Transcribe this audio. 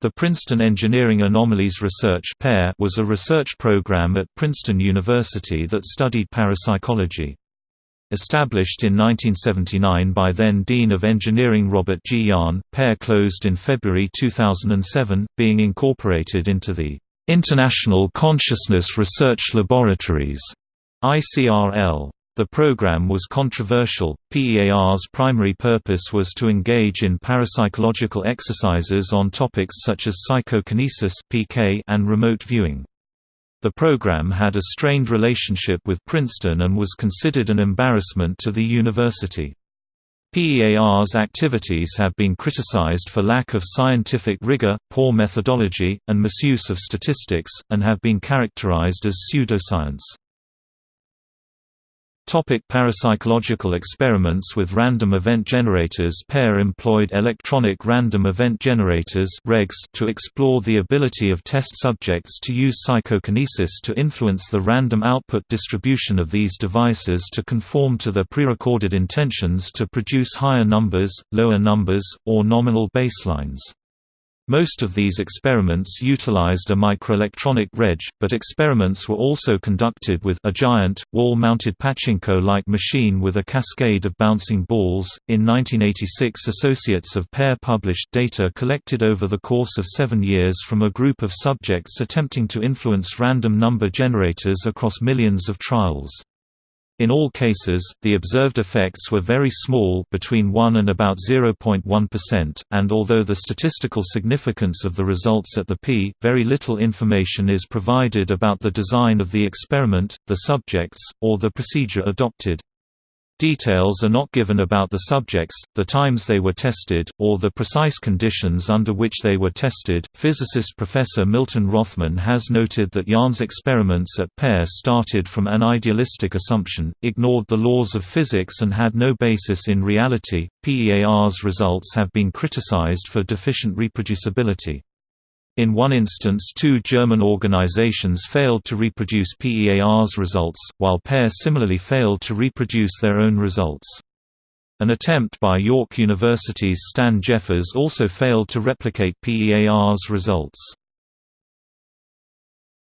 The Princeton Engineering Anomalies Research PEAR was a research program at Princeton University that studied parapsychology. Established in 1979 by then Dean of Engineering Robert G. Jahn, PEAR closed in February 2007, being incorporated into the International Consciousness Research Laboratories ICRL. The program was controversial. PEAR's primary purpose was to engage in parapsychological exercises on topics such as psychokinesis (PK) and remote viewing. The program had a strained relationship with Princeton and was considered an embarrassment to the university. PEAR's activities have been criticized for lack of scientific rigor, poor methodology, and misuse of statistics, and have been characterized as pseudoscience. Topic parapsychological experiments with random event generators PEAR employed electronic random event generators to explore the ability of test subjects to use psychokinesis to influence the random output distribution of these devices to conform to their prerecorded intentions to produce higher numbers, lower numbers, or nominal baselines. Most of these experiments utilized a microelectronic REG, but experiments were also conducted with a giant, wall-mounted pachinko-like machine with a cascade of bouncing balls. In 1986 associates of PEAR published data collected over the course of seven years from a group of subjects attempting to influence random number generators across millions of trials. In all cases, the observed effects were very small between 1 and about 0.1%, and although the statistical significance of the results at the p, very little information is provided about the design of the experiment, the subjects, or the procedure adopted. Details are not given about the subjects, the times they were tested, or the precise conditions under which they were tested. Physicist Professor Milton Rothman has noted that Jahn's experiments at PEAR started from an idealistic assumption, ignored the laws of physics, and had no basis in reality. PEAR's results have been criticized for deficient reproducibility. In one instance two German organizations failed to reproduce PEAR's results, while PEAR similarly failed to reproduce their own results. An attempt by York University's Stan Jeffers also failed to replicate PEAR's results.